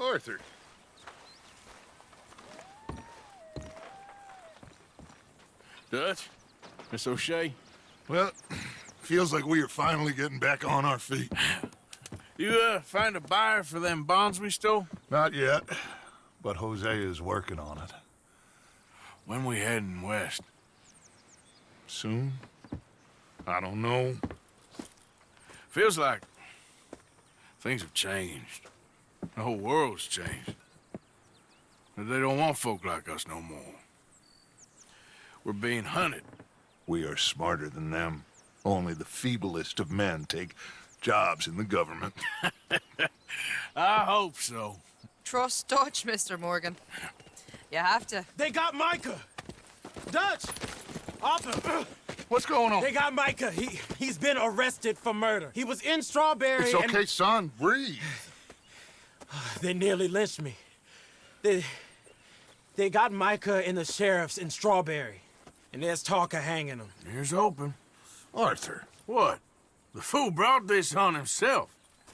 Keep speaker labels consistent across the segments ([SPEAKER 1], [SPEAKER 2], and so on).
[SPEAKER 1] Arthur.
[SPEAKER 2] Dutch? Miss O'Shea?
[SPEAKER 1] Well, feels like we are finally getting back on our feet.
[SPEAKER 2] You, uh, find a buyer for them bonds we stole?
[SPEAKER 1] Not yet, but Josiah is working on it.
[SPEAKER 2] When we heading west?
[SPEAKER 1] Soon? I don't know.
[SPEAKER 2] Feels like things have changed. The whole world's changed. They don't want folk like us no more. We're being hunted.
[SPEAKER 1] We are smarter than them. Only the feeblest of men take jobs in the government.
[SPEAKER 2] I hope so.
[SPEAKER 3] Trust Dutch, Mr. Morgan. You have to.
[SPEAKER 4] They got Micah! Dutch! Arthur!
[SPEAKER 1] What's going on?
[SPEAKER 4] They got Micah. He, he's been arrested for murder. He was in Strawberry
[SPEAKER 1] It's okay, son. Breathe.
[SPEAKER 4] And they nearly lynched me. They, they got Micah and the sheriffs in Strawberry. And there's talk of hanging them.
[SPEAKER 2] Here's hoping.
[SPEAKER 1] Arthur,
[SPEAKER 2] What? The fool brought this on himself.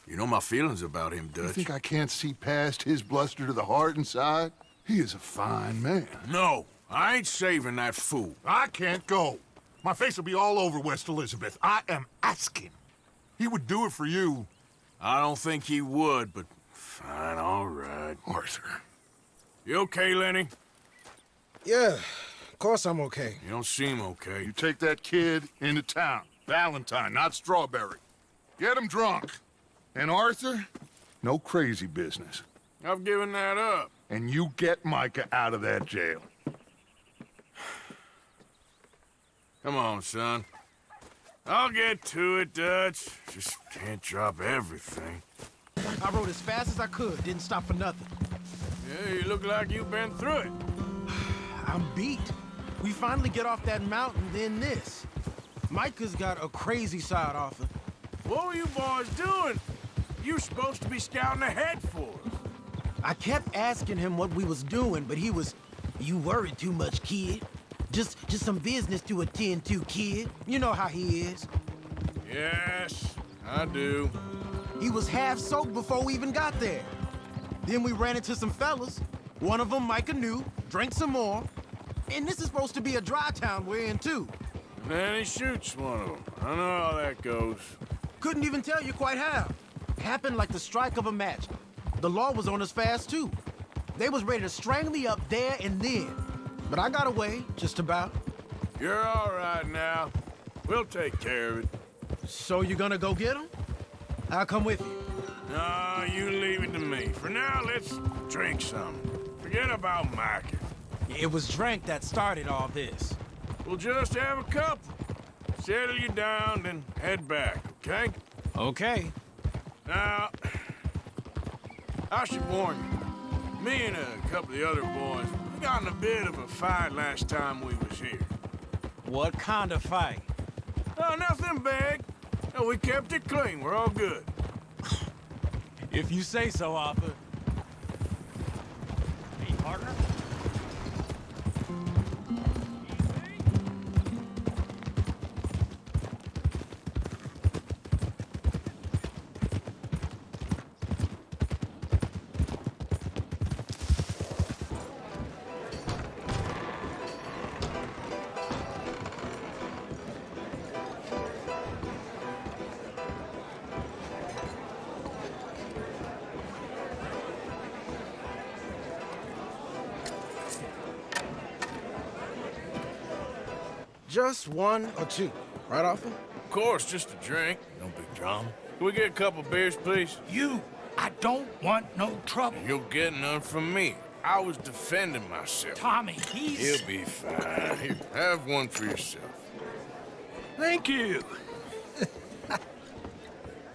[SPEAKER 2] You know my feelings about him, Dutch.
[SPEAKER 1] you
[SPEAKER 2] Dutch.
[SPEAKER 1] think I can't see past his bluster to the heart inside? He is a fine man.
[SPEAKER 2] No, I ain't saving that fool.
[SPEAKER 1] I can't go. My face will be all over West Elizabeth. I am asking. He would do it for you.
[SPEAKER 2] I don't think he would, but fine, all right.
[SPEAKER 1] Arthur.
[SPEAKER 2] You okay, Lenny?
[SPEAKER 4] Yeah, of course I'm okay.
[SPEAKER 2] You don't seem okay.
[SPEAKER 1] You take that kid into town. Valentine, not Strawberry. Get him drunk. And Arthur, no crazy business.
[SPEAKER 2] I've given that up.
[SPEAKER 1] And you get Micah out of that jail.
[SPEAKER 2] Come on, son. I'll get to it, Dutch. Just can't drop everything.
[SPEAKER 5] I rode as fast as I could, didn't stop for nothing.
[SPEAKER 2] Yeah, you look like you've been through it.
[SPEAKER 5] I'm beat. We finally get off that mountain, then this. Micah's got a crazy side offer.
[SPEAKER 2] What were you boys doing? You supposed to be scouting ahead for us.
[SPEAKER 5] I kept asking him what we was doing, but he was, you worry too much, kid. Just, just some business to attend to, kid. You know how he is.
[SPEAKER 2] Yes, I do.
[SPEAKER 5] He was half soaked before we even got there. Then we ran into some fellas. One of them Micah knew, drank some more. And this is supposed to be a dry town we're in, too.
[SPEAKER 2] And then he shoots one of them. I know how that goes.
[SPEAKER 5] Couldn't even tell you quite how. Happened like the strike of a match. The law was on us fast, too. They was ready to strangle me up there and then. But I got away, just about.
[SPEAKER 2] You're all right now. We'll take care of it.
[SPEAKER 5] So you gonna go get him? I'll come with you.
[SPEAKER 2] No, you leave it to me. For now, let's drink some. Forget about Micah.
[SPEAKER 4] It was drink that started all this.
[SPEAKER 2] We'll just have a couple. Settle you down, then head back, okay?
[SPEAKER 4] Okay.
[SPEAKER 2] Now, I should warn you. Me and a couple of the other boys, we got in a bit of a fight last time we was here.
[SPEAKER 4] What kind of fight?
[SPEAKER 2] Oh, nothing big. We kept it clean. We're all good.
[SPEAKER 4] If you say so, Arthur.
[SPEAKER 5] Just one or two, right, Arthur?
[SPEAKER 2] Of course, just a drink. No big drama. Can we get a couple beers, please?
[SPEAKER 6] You, I don't want no trouble.
[SPEAKER 2] You'll get none from me. I was defending myself.
[SPEAKER 6] Tommy, he's...
[SPEAKER 2] He'll be fine. Here, have one for yourself.
[SPEAKER 6] Thank you.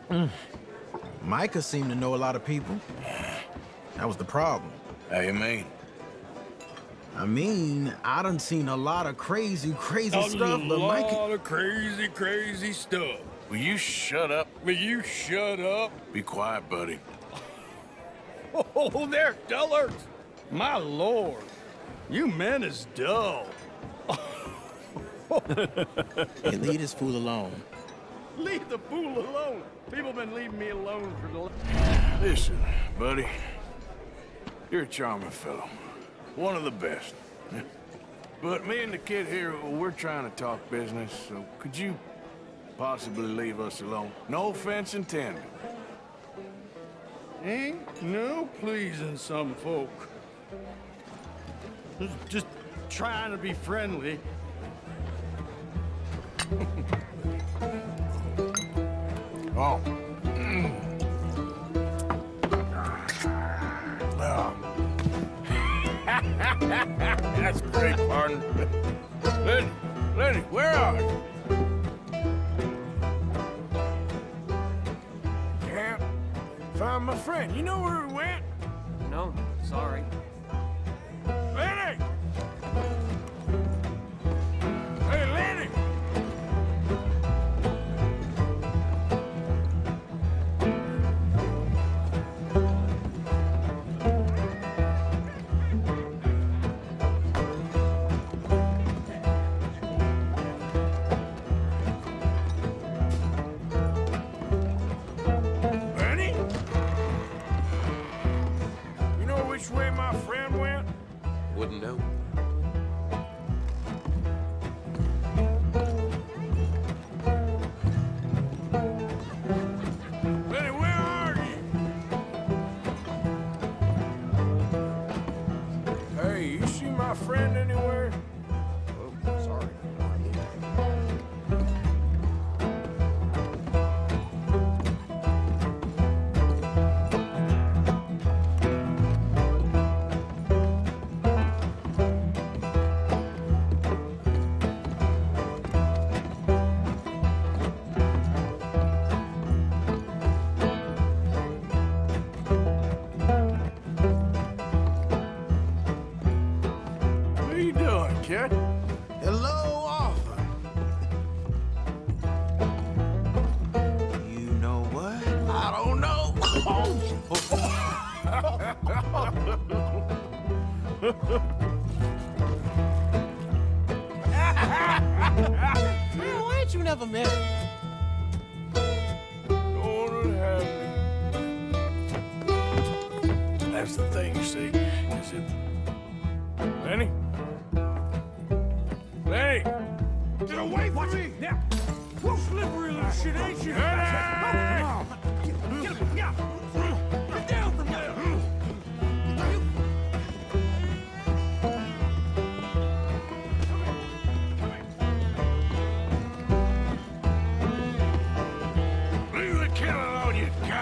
[SPEAKER 6] Hmm.
[SPEAKER 5] Micah seemed to know a lot of people. That was the problem.
[SPEAKER 2] How you mean?
[SPEAKER 5] I mean, I done seen a lot of crazy, crazy
[SPEAKER 6] A
[SPEAKER 5] stuff, but
[SPEAKER 6] lot
[SPEAKER 5] Micah...
[SPEAKER 6] of crazy, crazy stuff.
[SPEAKER 2] Will you shut up?
[SPEAKER 6] Will you shut up?
[SPEAKER 2] Be quiet, buddy.
[SPEAKER 6] Oh, they're dullers. My lord, you men is dull.
[SPEAKER 5] Hey, leave this fool alone.
[SPEAKER 6] Leave the fool alone. People been leaving me alone for the...
[SPEAKER 2] Listen, buddy. You're a charming fellow. One of the best. But me and the kid here, we're trying to talk business, so could you possibly leave us alone? No offense intended.
[SPEAKER 7] Ain't no pleasing some folk. Just trying to be friendly.
[SPEAKER 2] Oh. That's great, pardon. Lenny, Lenny, where are you? Can't find my friend. You know where he went?
[SPEAKER 6] No, sorry.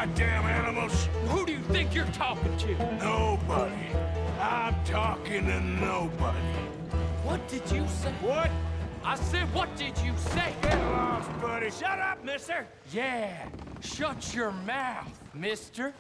[SPEAKER 2] Goddamn animals!
[SPEAKER 6] Who do you think you're talking to?
[SPEAKER 2] Nobody. I'm talking to nobody.
[SPEAKER 6] What did you say?
[SPEAKER 2] What?
[SPEAKER 6] I said, what did you say?
[SPEAKER 2] Get lost, buddy.
[SPEAKER 6] Shut up, mister! Yeah, shut your mouth, mister.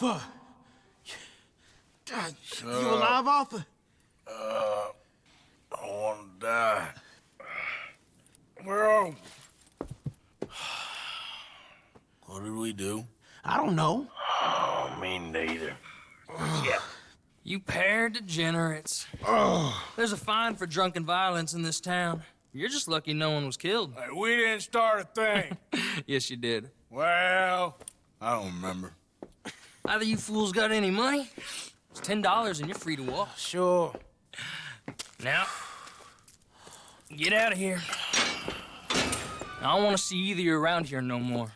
[SPEAKER 8] Arthur!
[SPEAKER 5] God, you alive, Arthur?
[SPEAKER 2] Uh, I want to die. Where are we? What did we do?
[SPEAKER 5] I don't know.
[SPEAKER 2] Oh, me neither. yeah.
[SPEAKER 9] You pair degenerates. There's a fine for drunken violence in this town. You're just lucky no one was killed.
[SPEAKER 2] Hey, we didn't start a thing.
[SPEAKER 9] yes, you did.
[SPEAKER 2] well, I don't remember.
[SPEAKER 9] Either you fools got any money, it's ten dollars and you're free to walk.
[SPEAKER 4] Sure.
[SPEAKER 9] Now, get out of here. I don't want to see either of you around here no more.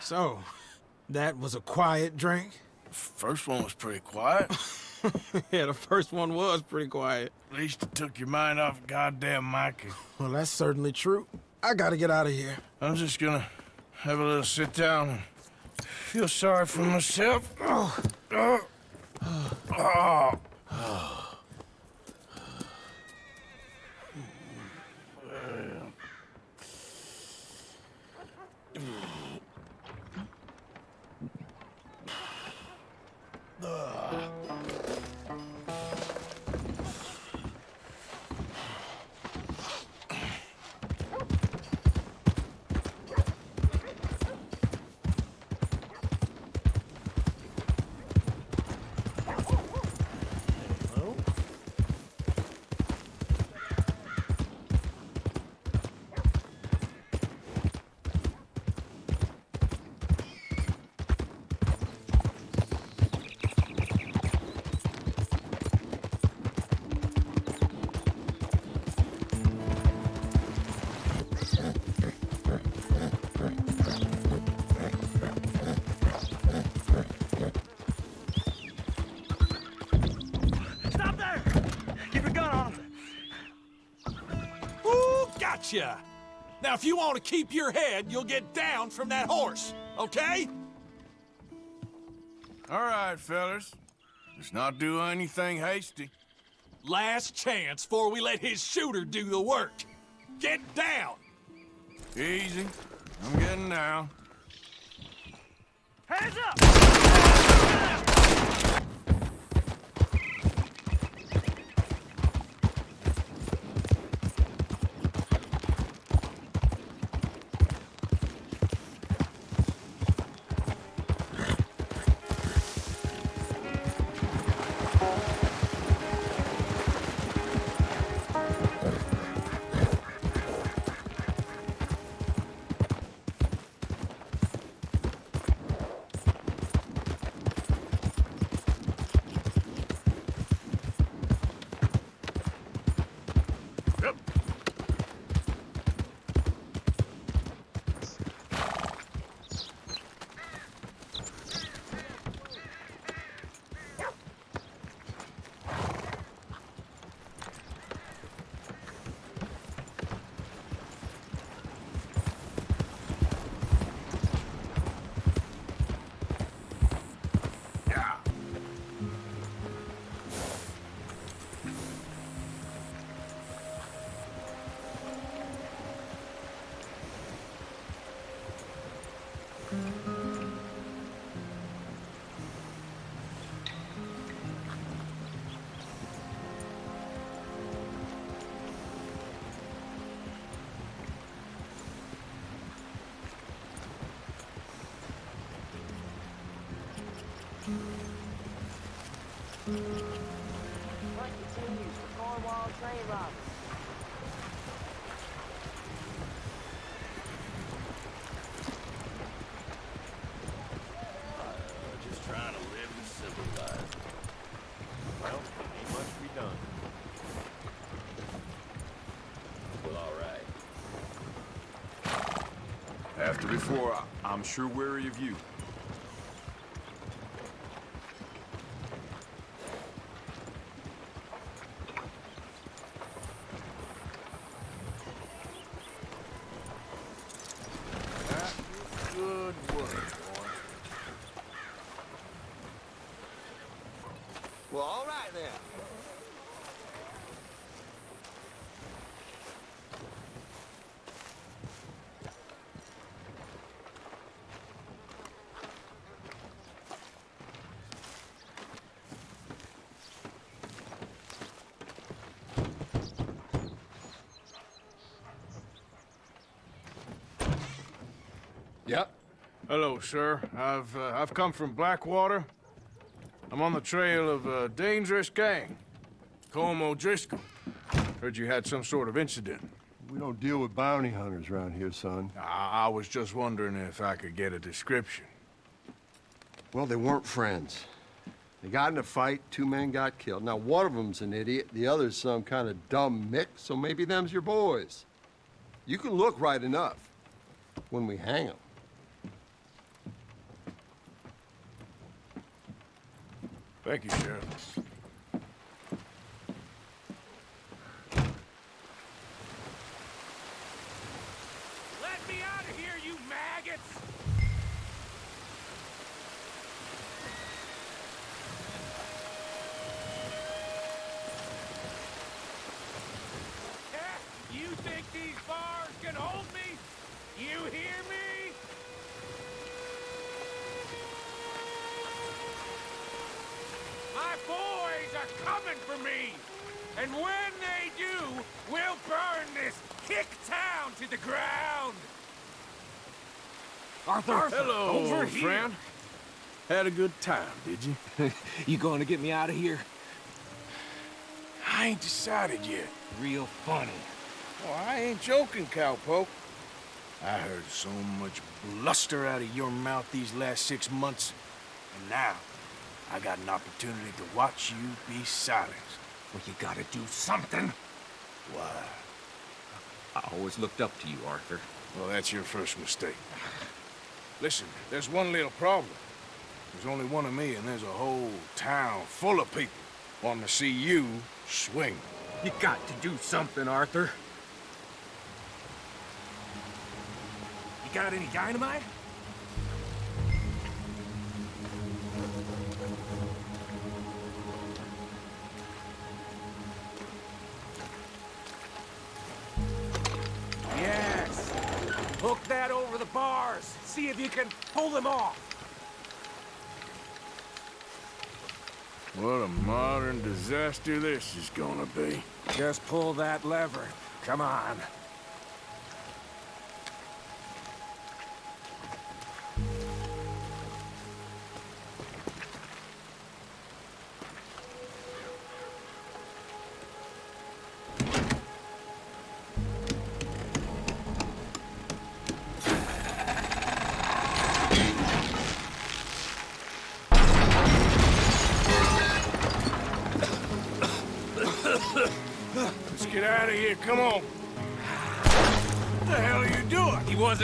[SPEAKER 4] So, that was a quiet drink?
[SPEAKER 2] First one was pretty quiet.
[SPEAKER 4] yeah, the first one was pretty quiet.
[SPEAKER 2] At least it took your mind off goddamn Mikey.
[SPEAKER 4] Well, that's certainly true. I gotta get out of here.
[SPEAKER 2] I'm just gonna have a little sit down and feel sorry for myself. Oh. Oh. Oh.
[SPEAKER 6] Stop Now, if you want to keep your head, you'll get down from that horse, okay?
[SPEAKER 2] All right, fellas. Let's not do anything hasty.
[SPEAKER 6] Last chance before we let his shooter do the work. Get down!
[SPEAKER 2] Easy. I'm getting down.
[SPEAKER 6] Hands up!
[SPEAKER 10] Be done. Well, all right.
[SPEAKER 11] After before, I'm sure weary of you.
[SPEAKER 2] Good work, boy.
[SPEAKER 10] Well, all right then.
[SPEAKER 12] Yep.
[SPEAKER 2] Hello, sir. I've uh, I've come from Blackwater. I'm on the trail of a dangerous gang. Colm O'Driscoll. Heard you had some sort of incident.
[SPEAKER 12] We don't deal with bounty hunters around here, son.
[SPEAKER 2] I, I was just wondering if I could get a description.
[SPEAKER 12] Well, they weren't friends. They got in a fight, two men got killed. Now, one of them's an idiot, the other's some kind of dumb mick, so maybe them's your boys. You can look right enough when we hang 'em.
[SPEAKER 2] Thank you, Sheriff.
[SPEAKER 6] Let me out of here, you maggots! Eh, You think these bars can hold me? You hear me? My boys are coming for me! And when they do, we'll burn this kick town to the ground!
[SPEAKER 4] Arthur,
[SPEAKER 2] Hello,
[SPEAKER 4] over here.
[SPEAKER 2] friend. Had a good time, did you?
[SPEAKER 4] You going to get me out of here?
[SPEAKER 2] I ain't decided yet.
[SPEAKER 4] Real funny.
[SPEAKER 2] Oh, I ain't joking, cowpoke. I heard so much bluster out of your mouth these last six months, and now I got an opportunity to watch you be silenced.
[SPEAKER 13] Well, you gotta do something.
[SPEAKER 2] Why?
[SPEAKER 13] I always looked up to you, Arthur.
[SPEAKER 2] Well, that's your first mistake. Listen, there's one little problem. There's only one of me, and there's a whole town full of people wanting to see you swing.
[SPEAKER 13] You got to do something, Arthur.
[SPEAKER 6] You got any dynamite? See if you can pull them off.
[SPEAKER 2] What a modern disaster this is gonna be.
[SPEAKER 6] Just pull that lever. Come on.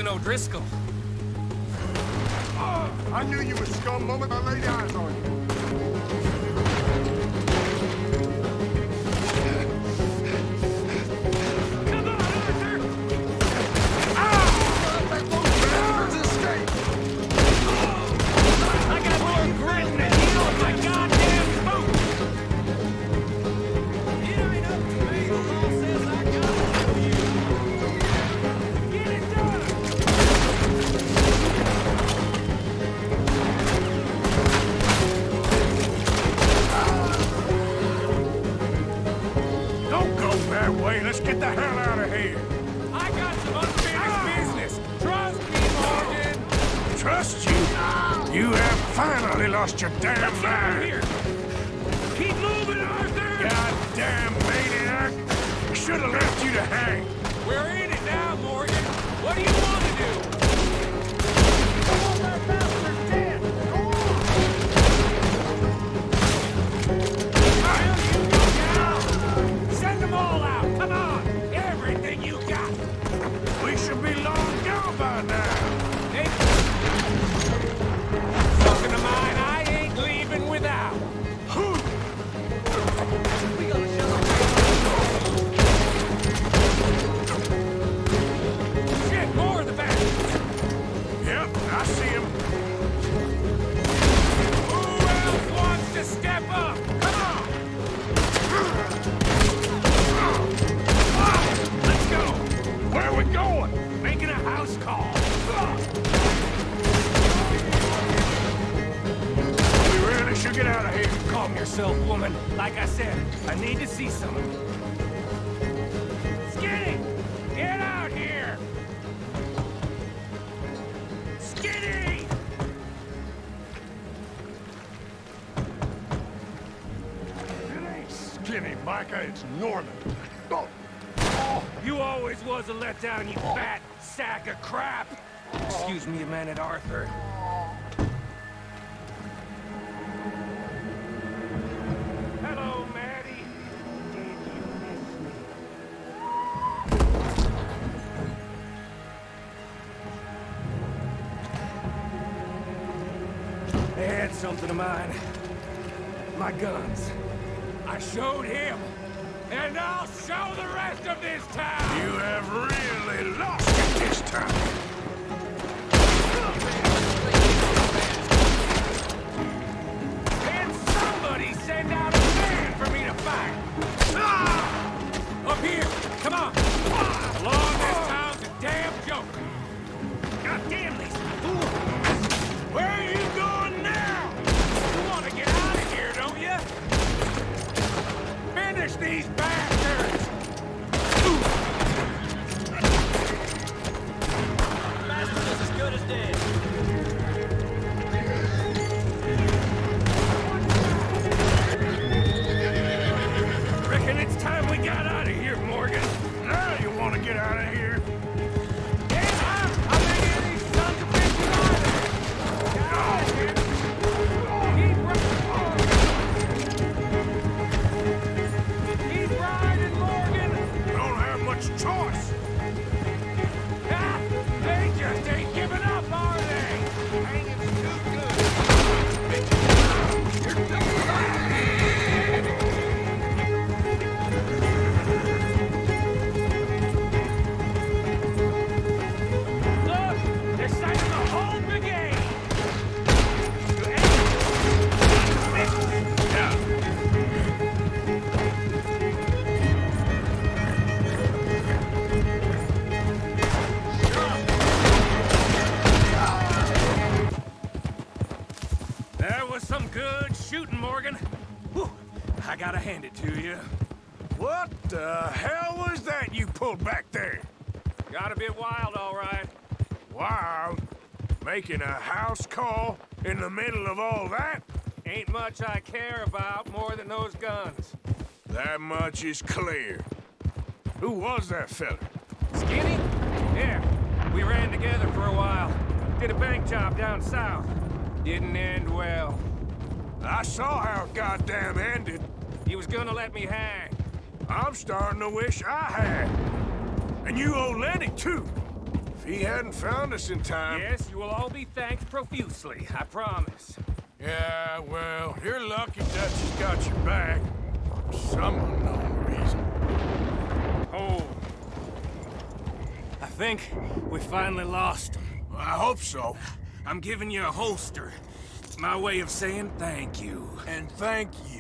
[SPEAKER 9] Wasn't O'Driscoll.
[SPEAKER 12] I knew you were scum moment I laid eyes on you.
[SPEAKER 6] Skinny, it's Norman. Oh. You always was a letdown, you fat sack of crap!
[SPEAKER 13] Excuse me a minute, Arthur.
[SPEAKER 6] Show the rest of this town!
[SPEAKER 2] You have really lost it this time.
[SPEAKER 6] Can somebody send
[SPEAKER 14] dead.
[SPEAKER 6] Gotta hand it to you.
[SPEAKER 2] What the hell was that you pulled back there?
[SPEAKER 6] Got a bit wild, all right.
[SPEAKER 2] Wild. Making a house call in the middle of all that?
[SPEAKER 6] Ain't much I care about more than those guns.
[SPEAKER 2] That much is clear. Who was that fella?
[SPEAKER 6] Skinny? Yeah, we ran together for a while. Did a bank job down south. Didn't end well.
[SPEAKER 2] I saw how it goddamn ended.
[SPEAKER 6] He was gonna let me hang.
[SPEAKER 2] I'm starting to wish I had. And you owe Lenny, too. If he hadn't found us in time...
[SPEAKER 6] Yes, you will all be thanked profusely, I promise.
[SPEAKER 2] Yeah, well, you're lucky Dutch has got your back. For some unknown reason.
[SPEAKER 6] Oh. I think we finally lost him.
[SPEAKER 2] Well, I hope so.
[SPEAKER 6] I'm giving you a holster. It's my way of saying thank you.
[SPEAKER 2] And thank you.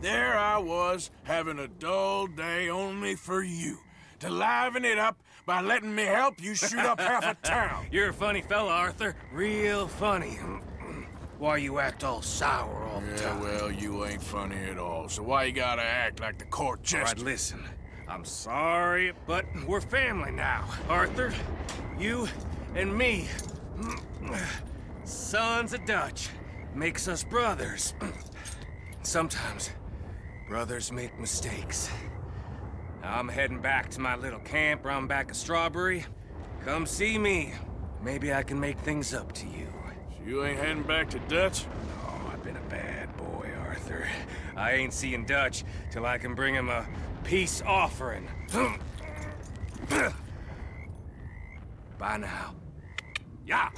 [SPEAKER 2] There I was, having a dull day only for you. To liven it up by letting me help you shoot up half a town.
[SPEAKER 6] You're a funny fella, Arthur. Real funny. Why you act all sour all the
[SPEAKER 2] Yeah,
[SPEAKER 6] time?
[SPEAKER 2] well, you ain't funny at all. So why you gotta act like the court
[SPEAKER 6] All right,
[SPEAKER 2] jester?
[SPEAKER 6] listen. I'm sorry, but we're family now. Arthur, you and me. Sons of Dutch. Makes us brothers. Sometimes, Brothers make mistakes. I'm heading back to my little camp round back of Strawberry. Come see me. Maybe I can make things up to you.
[SPEAKER 2] So you ain't heading back to Dutch?
[SPEAKER 6] Oh, I've been a bad boy, Arthur. I ain't seeing Dutch till I can bring him a peace offering. Bye now. Yeah!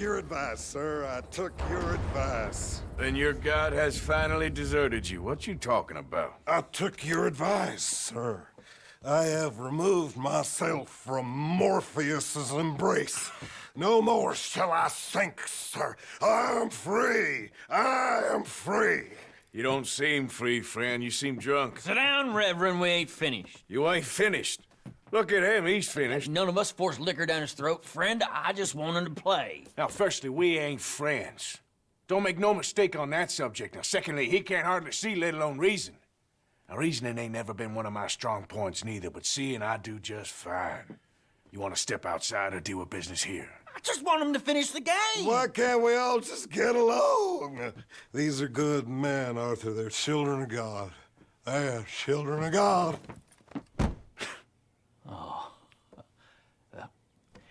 [SPEAKER 15] Your advice, sir. I took your advice.
[SPEAKER 2] Then your god has finally deserted you. What you talking about?
[SPEAKER 15] I took your advice, sir. I have removed myself from Morpheus's embrace. No more shall I sink, sir. I am free. I am free.
[SPEAKER 2] You don't seem free, friend. You seem drunk.
[SPEAKER 16] Sit down, Reverend. We ain't finished.
[SPEAKER 2] You ain't finished. Look at him. He's finished.
[SPEAKER 16] None of us forced liquor down his throat. Friend, I just want him to play.
[SPEAKER 2] Now, firstly, we ain't friends. Don't make no mistake on that subject. Now, secondly, he can't hardly see, let alone reason. Now, reasoning ain't never been one of my strong points neither, but seeing I do just fine. You want to step outside or deal with business here?
[SPEAKER 16] I just want him to finish the game.
[SPEAKER 15] Why can't we all just get along? These are good men, Arthur. They're children of God. They're children of God.
[SPEAKER 16] Oh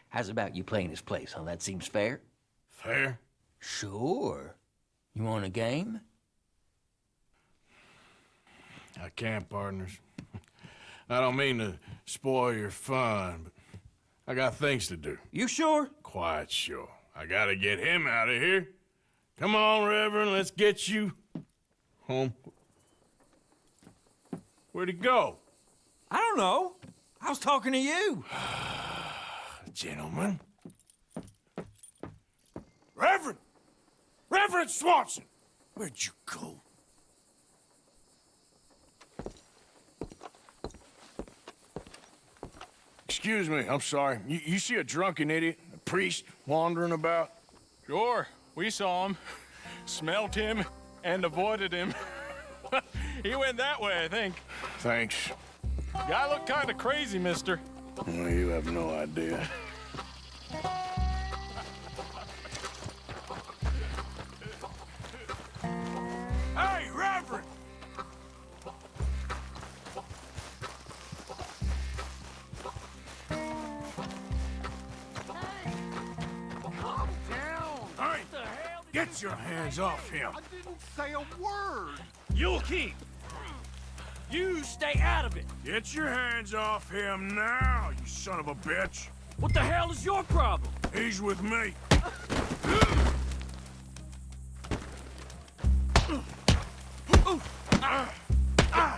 [SPEAKER 16] how's about you playing his place, huh? That seems fair?
[SPEAKER 2] Fair?
[SPEAKER 16] Sure. You want a game?
[SPEAKER 2] I can't, partners. I don't mean to spoil your fun, but I got things to do.
[SPEAKER 16] You sure?
[SPEAKER 2] Quite sure. I gotta get him out of here. Come on, Reverend, let's get you home. Where'd he go?
[SPEAKER 16] I don't know. I was talking to you.
[SPEAKER 2] Gentlemen. Reverend! Reverend Swanson! Where'd you go? Excuse me, I'm sorry. You, you see a drunken idiot, a priest, wandering about?
[SPEAKER 7] Sure, we saw him, smelt him, and avoided him. he went that way, I think.
[SPEAKER 2] Thanks.
[SPEAKER 7] Guy looked kind of crazy, mister.
[SPEAKER 2] Well, you have no idea. Hey, Reverend!
[SPEAKER 15] Calm down.
[SPEAKER 2] Hey, get your hands off him.
[SPEAKER 15] I didn't say a word.
[SPEAKER 13] You'll keep. You stay out of it.
[SPEAKER 2] Get your hands off him now, you son of a bitch.
[SPEAKER 13] What the hell is your problem?
[SPEAKER 2] He's with me.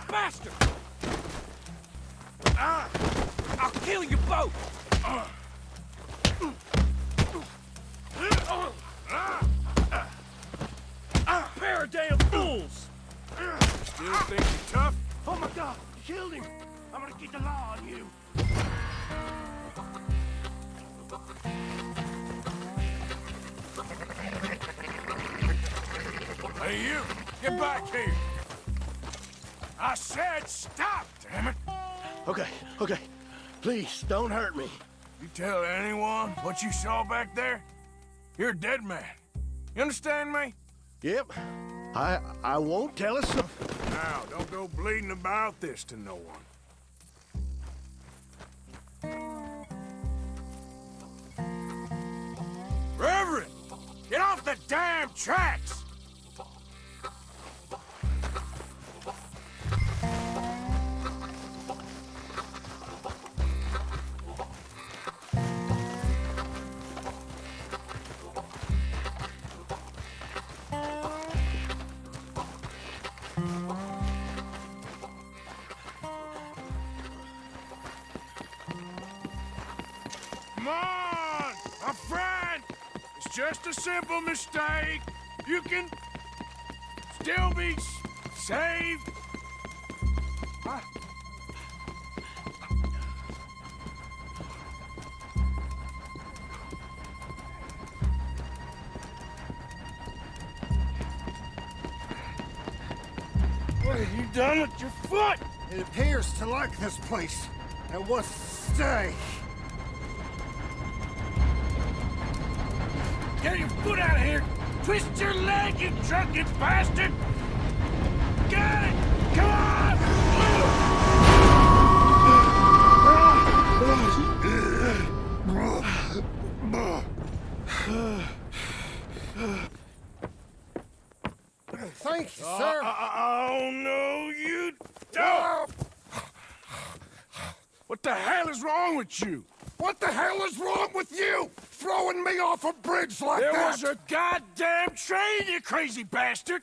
[SPEAKER 13] Bastard! I'll kill you both! Pair of damn fools!
[SPEAKER 2] Still think you're tough?
[SPEAKER 13] Oh my god, you killed him! I'm gonna get the law on you!
[SPEAKER 2] Hey, you! Get back here! I said stop, damn it!
[SPEAKER 13] Okay, okay. Please, don't hurt me.
[SPEAKER 2] You tell anyone what you saw back there, you're a dead man. You understand me?
[SPEAKER 13] Yep. I I won't tell us so.
[SPEAKER 2] Now, don't go bleeding about this to no one. Reverend! Get off the damn tracks! Just a simple mistake. You can still be saved. Huh?
[SPEAKER 15] What have you done with your foot? It appears to like this place and wants to stay.
[SPEAKER 6] Get out of here! Twist your leg, you drunken bastard! Got it! Come on!
[SPEAKER 15] Thank you,
[SPEAKER 6] Uh,
[SPEAKER 15] sir.
[SPEAKER 6] oh, no, you don't! What the hell is wrong with you?
[SPEAKER 15] What the hell is wrong with you? Throwing me off a bridge like
[SPEAKER 6] There
[SPEAKER 15] that?
[SPEAKER 6] was a goddamn train, you crazy bastard!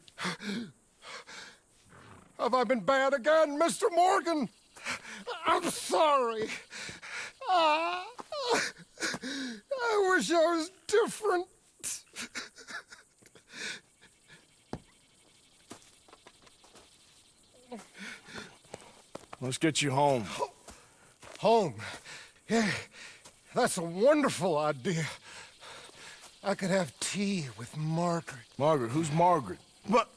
[SPEAKER 15] Have I been bad again, Mr. Morgan? I'm sorry. Ah, I wish I was different.
[SPEAKER 2] Let's get you home.
[SPEAKER 15] Home. Yeah, that's a wonderful idea. I could have tea with Margaret.
[SPEAKER 2] Margaret, who's Margaret?
[SPEAKER 15] But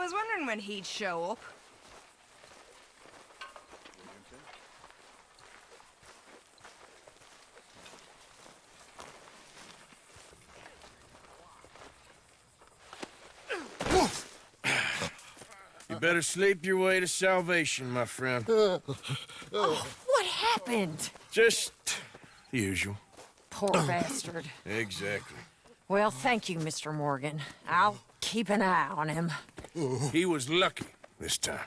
[SPEAKER 3] I was wondering when he'd show up.
[SPEAKER 2] You better sleep your way to salvation, my friend.
[SPEAKER 17] Oh, what happened?
[SPEAKER 2] Just the usual.
[SPEAKER 17] Poor bastard.
[SPEAKER 2] Exactly.
[SPEAKER 17] Well, thank you, Mr. Morgan. I'll keep an eye on him.
[SPEAKER 2] He was lucky this time.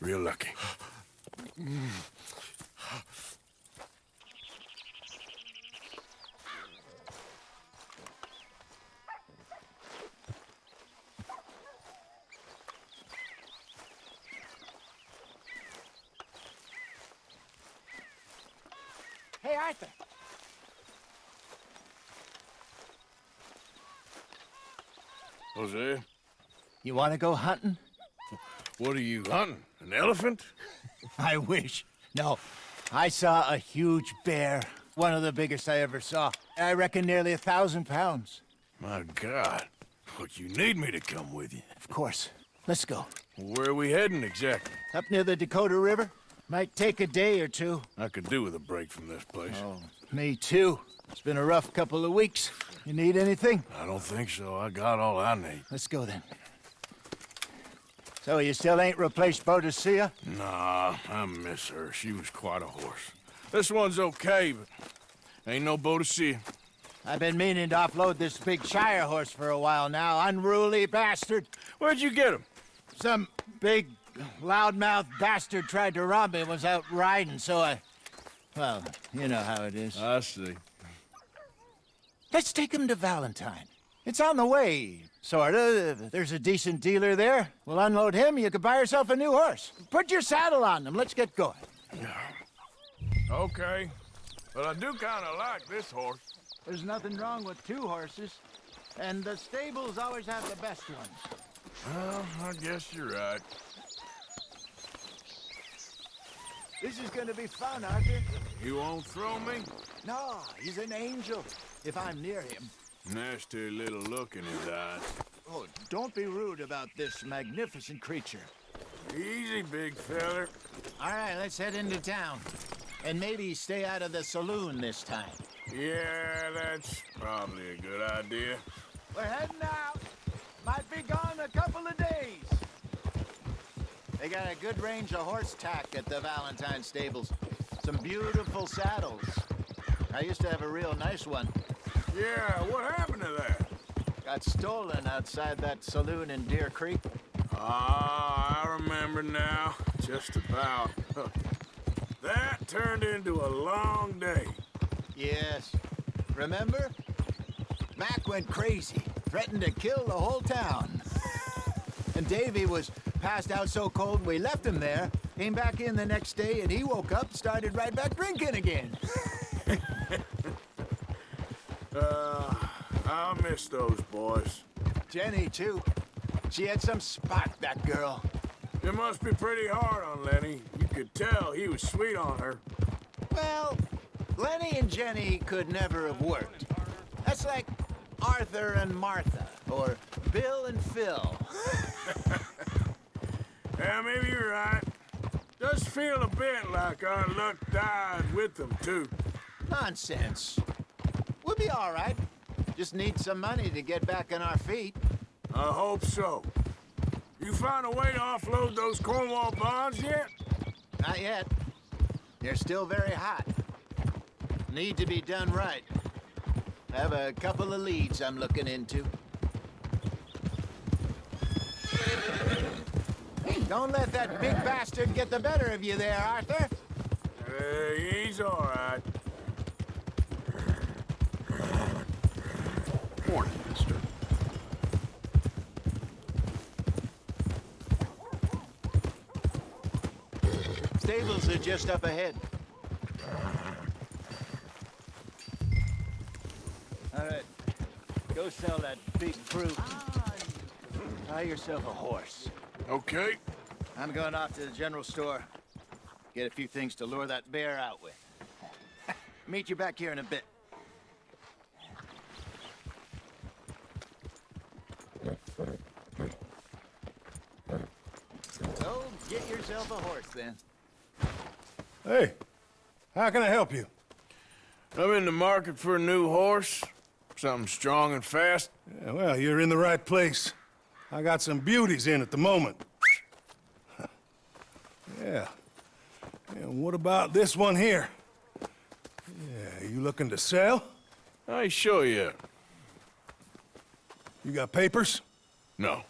[SPEAKER 2] Real lucky.
[SPEAKER 4] Hey, Arthur.
[SPEAKER 2] Hosea,
[SPEAKER 18] You want to go hunting?
[SPEAKER 2] what are you hunting? An elephant?
[SPEAKER 18] I wish. No. I saw a huge bear. One of the biggest I ever saw. I reckon nearly a thousand pounds.
[SPEAKER 2] My God. Look, you need me to come with you.
[SPEAKER 18] Of course. Let's go.
[SPEAKER 2] Where are we heading exactly?
[SPEAKER 18] Up near the Dakota River. Might take a day or two.
[SPEAKER 2] I could do with a break from this place.
[SPEAKER 18] Oh, me too. It's been a rough couple of weeks. You need anything?
[SPEAKER 2] I don't think so. I got all I need.
[SPEAKER 18] Let's go then. So you still ain't replaced Boadicea?
[SPEAKER 2] Nah, I miss her. She was quite a horse. This one's okay, but ain't no Boadicea.
[SPEAKER 18] I've been meaning to offload this big Shire horse for a while now. Unruly bastard.
[SPEAKER 2] Where'd you get him?
[SPEAKER 18] Some big, loudmouth bastard tried to rob me and was out riding, so I... Well, you know how it is.
[SPEAKER 2] I see.
[SPEAKER 18] Let's take him to Valentine. It's on the way, sorta. There's a decent dealer there. We'll unload him, you can buy yourself a new horse. Put your saddle on them, let's get going.
[SPEAKER 2] Okay. But I do kind of like this horse.
[SPEAKER 18] There's nothing wrong with two horses. And the stables always have the best ones.
[SPEAKER 2] Well, I guess you're right.
[SPEAKER 18] This is gonna be fun, Arthur.
[SPEAKER 2] You won't throw me?
[SPEAKER 18] No, he's an angel, if I'm near him.
[SPEAKER 2] Nasty little look in his eyes.
[SPEAKER 18] Oh, don't be rude about this magnificent creature.
[SPEAKER 2] Easy, big feller.
[SPEAKER 18] All right, let's head into town. And maybe stay out of the saloon this time.
[SPEAKER 2] Yeah, that's probably a good idea.
[SPEAKER 18] We're heading out. Might be gone a couple of days. They got a good range of horse tack at the Valentine stables. Some beautiful saddles. I used to have a real nice one.
[SPEAKER 2] Yeah, what happened to that?
[SPEAKER 18] Got stolen outside that saloon in Deer Creek.
[SPEAKER 2] Ah, I remember now. Just about. that turned into a long day.
[SPEAKER 18] Yes. Remember? Mac went crazy, threatened to kill the whole town. and Davy was passed out so cold we left him there, came back in the next day, and he woke up, started right back drinking again.
[SPEAKER 2] uh, I miss those boys.
[SPEAKER 18] Jenny, too. She had some spark, that girl.
[SPEAKER 2] It must be pretty hard on Lenny. You could tell he was sweet on her.
[SPEAKER 18] Well, Lenny and Jenny could never have worked. That's like Arthur and Martha, or Bill and Phil.
[SPEAKER 2] yeah, maybe you're right. Does feel a bit like our luck died with them, too.
[SPEAKER 18] Nonsense. We'll be all right. Just need some money to get back on our feet.
[SPEAKER 2] I hope so. You found a way to offload those Cornwall bonds yet?
[SPEAKER 18] Not yet. They're still very hot. Need to be done right. I have a couple of leads I'm looking into. Don't let that big bastard get the better of you there, Arthur.
[SPEAKER 2] Uh, he's all right.
[SPEAKER 19] Morning, mister.
[SPEAKER 18] Stables are just up ahead. All right. Go sell that big fruit. Buy yourself a horse.
[SPEAKER 2] Okay.
[SPEAKER 18] I'm going off to the general store. Get a few things to lure that bear out with. Meet you back here in a bit. Go get yourself a horse, then.
[SPEAKER 20] Hey, how can I help you?
[SPEAKER 2] I'm in the market for a new horse. Something strong and fast.
[SPEAKER 20] Yeah, well, you're in the right place. I got some beauties in at the moment. yeah. And what about this one here? Yeah, you looking to sell?
[SPEAKER 2] I show you.
[SPEAKER 20] You got papers?
[SPEAKER 2] No.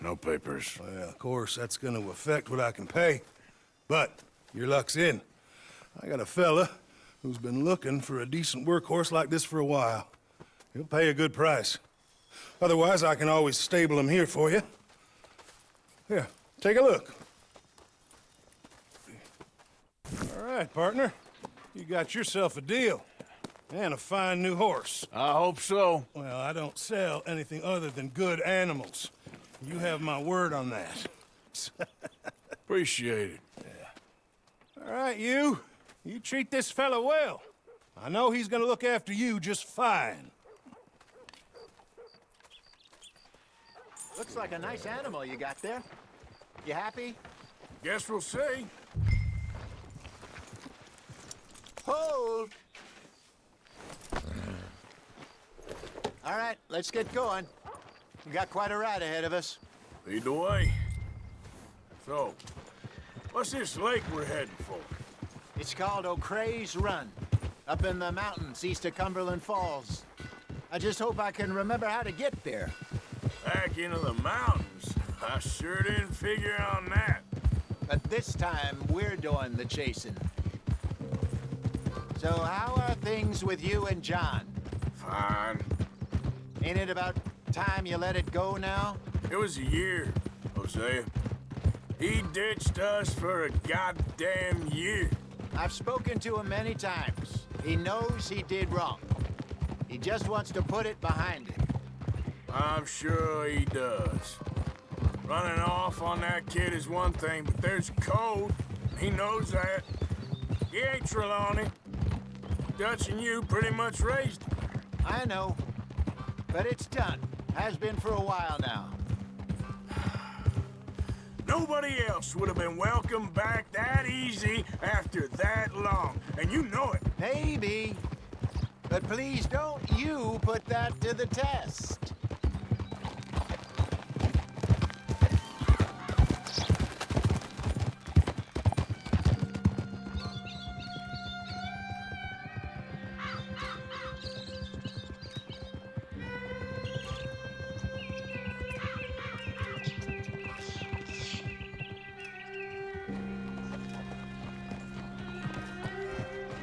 [SPEAKER 2] No papers.
[SPEAKER 20] Well, of course, that's gonna affect what I can pay. But your luck's in. I got a fella who's been looking for a decent workhorse like this for a while. He'll pay a good price. Otherwise, I can always stable him here for you. Here, take a look. All right, partner. You got yourself a deal. And a fine new horse.
[SPEAKER 2] I hope so.
[SPEAKER 20] Well, I don't sell anything other than good animals. You have my word on that.
[SPEAKER 2] Appreciate it.
[SPEAKER 20] Yeah. All right, you. You treat this fella well. I know he's gonna look after you just fine.
[SPEAKER 18] Looks like a nice animal you got there. You happy?
[SPEAKER 2] Guess we'll see.
[SPEAKER 18] Hold! All right, let's get going. We got quite a ride ahead of us.
[SPEAKER 2] Lead the way. So, what's this lake we're heading for?
[SPEAKER 18] It's called O'Creagh's Run, up in the mountains east of Cumberland Falls. I just hope I can remember how to get there.
[SPEAKER 2] Back into the mountains? I sure didn't figure on that.
[SPEAKER 18] But this time, we're doing the chasing. So how are things with you and John?
[SPEAKER 2] Fine.
[SPEAKER 18] Ain't it about time you let it go now?
[SPEAKER 2] It was a year, Hosea. He ditched us for a goddamn year.
[SPEAKER 18] I've spoken to him many times. He knows he did wrong. He just wants to put it behind him.
[SPEAKER 2] I'm sure he does. Running off on that kid is one thing, but there's code. He knows that. He ain't Trelawny. Dutch and you pretty much raised him.
[SPEAKER 18] I know. But it's done. Has been for a while now.
[SPEAKER 2] Nobody else would have been welcomed back that easy after that long. And you know it.
[SPEAKER 18] Maybe. But please don't you put that to the test.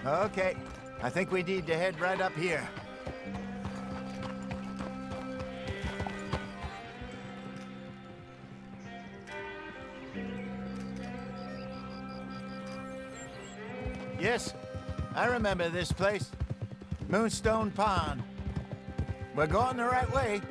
[SPEAKER 18] Okay, I think we need to head right up here. Yes, I remember this place. Moonstone Pond. We're going the right way.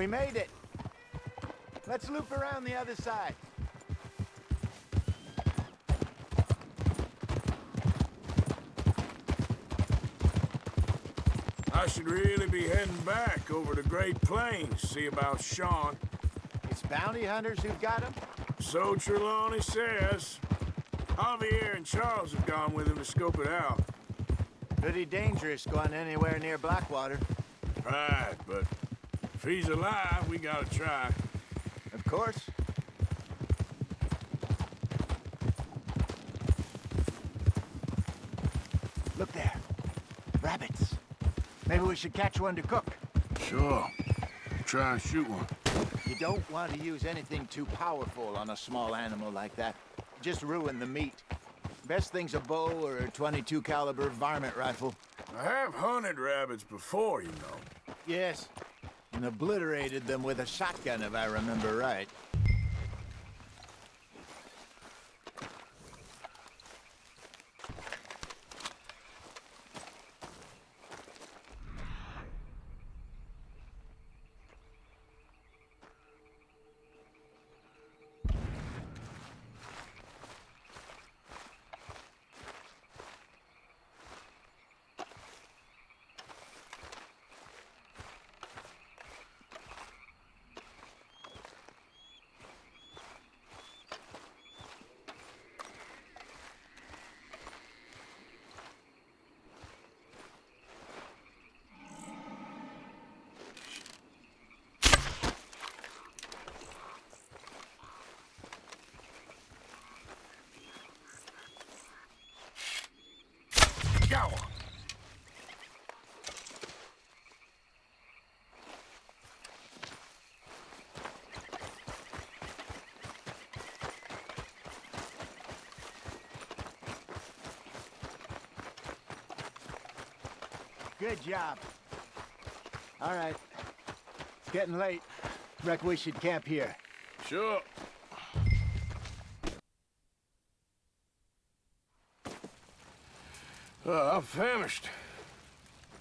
[SPEAKER 18] We made it. Let's loop around the other side.
[SPEAKER 2] I should really be heading back over to Great Plains, see about Sean.
[SPEAKER 18] It's bounty hunters who've got him?
[SPEAKER 2] So Trelawny says. Javier and Charles have gone with him to scope it out.
[SPEAKER 18] Pretty dangerous going anywhere near Blackwater.
[SPEAKER 2] Right, but if he's alive, we gotta try.
[SPEAKER 18] Of course. Look there. Rabbits. Maybe we should catch one to cook.
[SPEAKER 2] Sure. Try and shoot one.
[SPEAKER 18] You don't want to use anything too powerful on a small animal like that. Just ruin the meat. Best thing's a bow or a 22 caliber varmint rifle.
[SPEAKER 2] I have hunted rabbits before, you know.
[SPEAKER 18] Yes. And obliterated them with a shotgun, if I remember right.
[SPEAKER 2] Go!
[SPEAKER 18] Good job. All right. It's getting late. Reckon we should camp here.
[SPEAKER 2] Sure. Uh, I'm famished.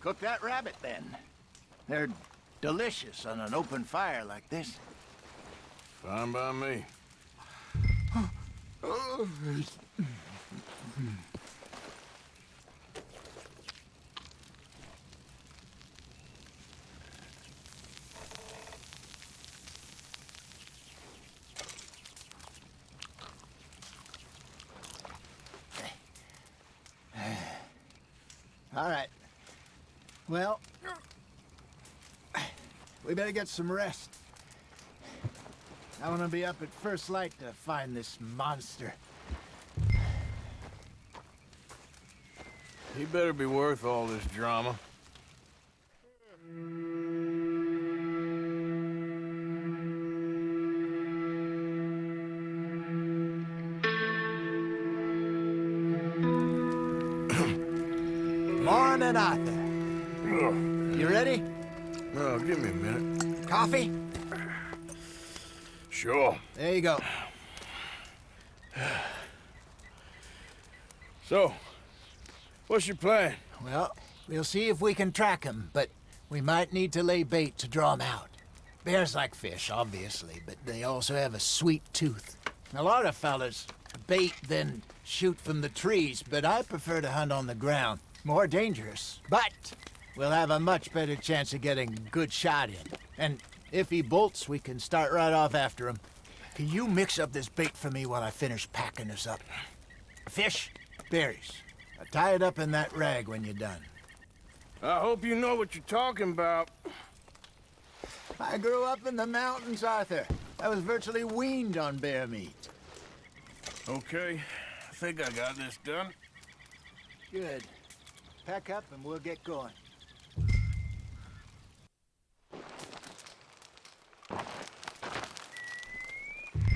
[SPEAKER 18] Cook that rabbit, then. They're delicious on an open fire like this.
[SPEAKER 2] Fine by me.
[SPEAKER 18] All right. Well, we better get some rest. I want to be up at first light to find this monster.
[SPEAKER 2] He better be worth all this drama. So, what's your plan?
[SPEAKER 18] Well, we'll see if we can track him, but we might need to lay bait to draw him out. Bears like fish, obviously, but they also have a sweet tooth. A lot of fellas bait then shoot from the trees, but I prefer to hunt on the ground. More dangerous, but we'll have a much better chance of getting a good shot in. And if he bolts, we can start right off after him. Can you mix up this bait for me while I finish packing this up? Fish, berries. I'll tie it up in that rag when you're done.
[SPEAKER 2] I hope you know what you're talking about.
[SPEAKER 18] I grew up in the mountains, Arthur. I was virtually weaned on bear meat.
[SPEAKER 2] Okay, I think I got this done.
[SPEAKER 18] Good. Pack up and we'll get going.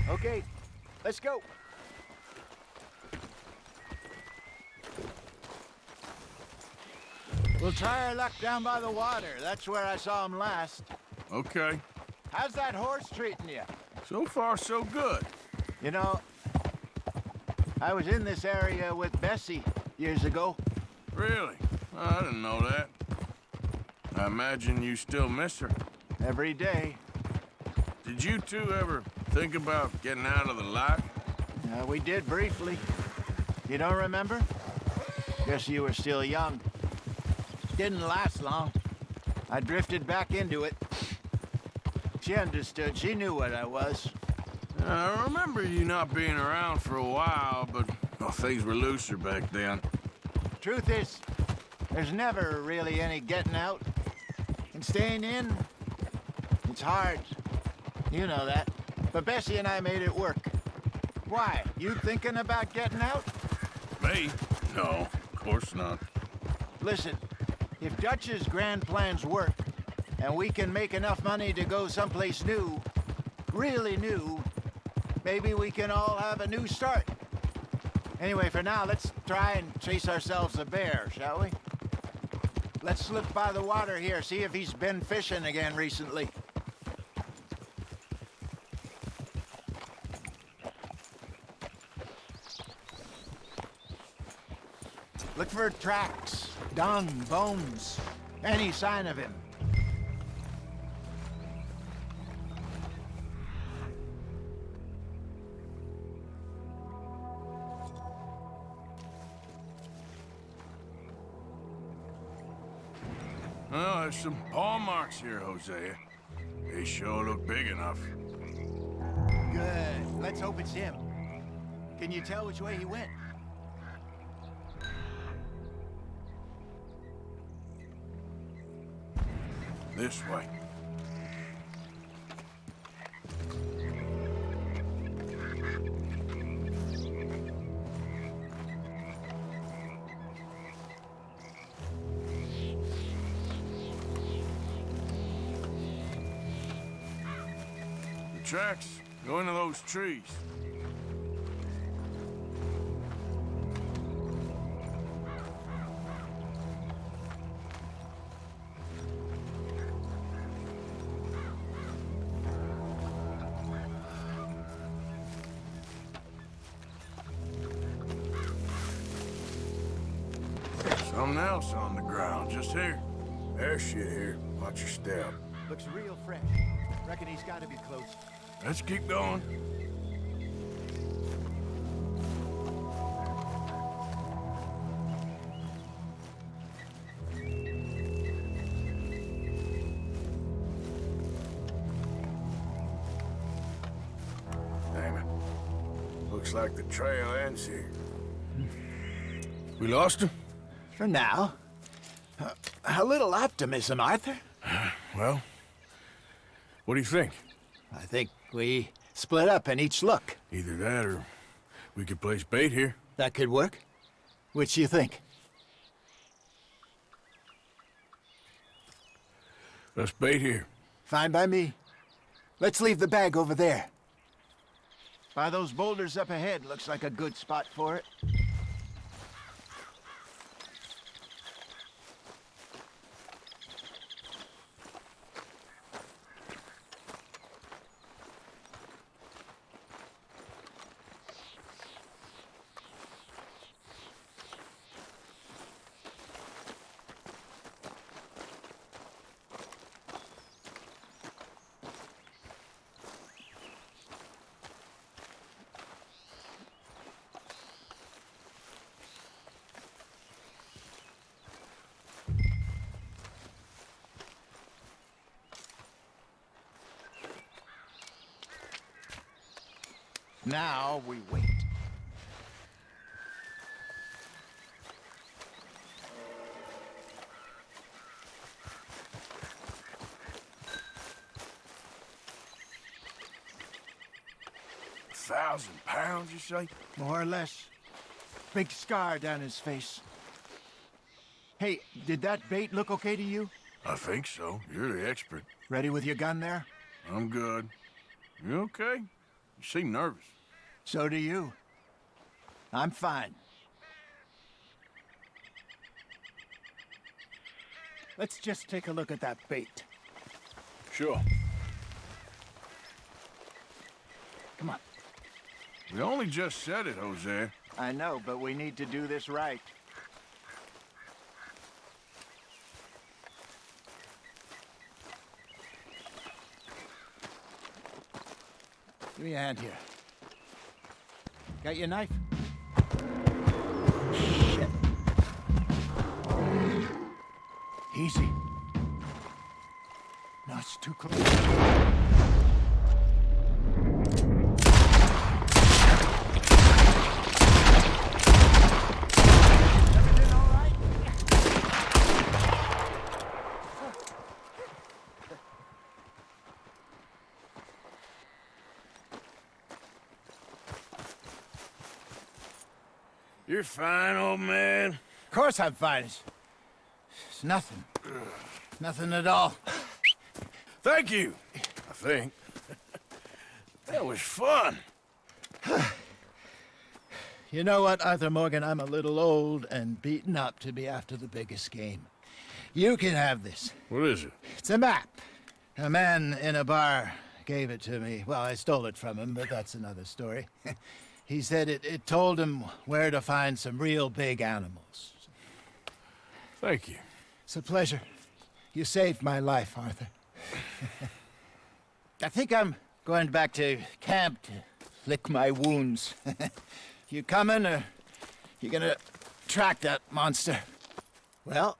[SPEAKER 18] Okay, let's go. We'll try our luck down by the water. That's where I saw him last.
[SPEAKER 2] Okay.
[SPEAKER 18] How's that horse treating you?
[SPEAKER 2] So far, so good.
[SPEAKER 18] You know, I was in this area with Bessie years ago.
[SPEAKER 2] Really? I didn't know that. I imagine you still miss her.
[SPEAKER 18] Every day.
[SPEAKER 2] Did you two ever think about getting out of the life?
[SPEAKER 18] Uh, we did briefly. You don't remember? Guess you were still young. Didn't last long. I drifted back into it. She understood. She knew what I was.
[SPEAKER 2] I remember you not being around for a while, but well, things were looser back then.
[SPEAKER 18] Truth is, there's never really any getting out. And staying in, it's hard. You know that. But Bessie and I made it work. Why? You thinking about getting out?
[SPEAKER 2] Me? No, of course not.
[SPEAKER 18] Listen, if Dutch's grand plans work, and we can make enough money to go someplace new, really new, maybe we can all have a new start. Anyway, for now, let's try and chase ourselves a bear, shall we? Let's slip by the water here, see if he's been fishing again recently. Look for tracks, dung, bones, any sign of him.
[SPEAKER 2] Well, there's some paw marks here, Hosea. They sure look big enough.
[SPEAKER 18] Good. Let's hope it's him. Can you tell which way he went?
[SPEAKER 2] This way. The tracks go into those trees. Watch your step.
[SPEAKER 18] Looks real fresh. Reckon he's got to be close.
[SPEAKER 2] Let's keep going. Damn it. Looks like the trail ends here. We lost him?
[SPEAKER 18] For now. Uh, a little optimism, Arthur.
[SPEAKER 2] Well, what do you think?
[SPEAKER 18] I think we split up and each look.
[SPEAKER 2] Either that or we could place bait here.
[SPEAKER 18] That could work. Which you think?
[SPEAKER 2] Let's bait here.
[SPEAKER 18] Fine by me. Let's leave the bag over there. By those boulders up ahead, looks like a good spot for it. Now we wait.
[SPEAKER 2] A thousand pounds, you say?
[SPEAKER 18] More or less. Big scar down his face. Hey, did that bait look okay to you?
[SPEAKER 2] I think so. You're the expert.
[SPEAKER 18] Ready with your gun there?
[SPEAKER 2] I'm good. You okay? You seem nervous.
[SPEAKER 18] So do you. I'm fine. Let's just take a look at that bait.
[SPEAKER 2] Sure.
[SPEAKER 18] Come on.
[SPEAKER 2] We only just said it, Hosea.
[SPEAKER 18] I know, but we need to do this right. Give me a hand here. Got your knife?
[SPEAKER 2] You're fine, old man.
[SPEAKER 18] Of course I'm fine. It's, it's nothing. Nothing at all.
[SPEAKER 2] Thank you, I think. that was fun.
[SPEAKER 18] You know what, Arthur Morgan? I'm a little old and beaten up to be after the biggest game. You can have this.
[SPEAKER 2] What is it?
[SPEAKER 18] It's a map. A man in a bar gave it to me. Well, I stole it from him, but that's another story. he said it, it told him where to find some real big animals.
[SPEAKER 2] Thank you.
[SPEAKER 18] It's a pleasure. You saved my life, Arthur. I think I'm going back to camp to lick my wounds. you coming, or you gonna track that monster? Well,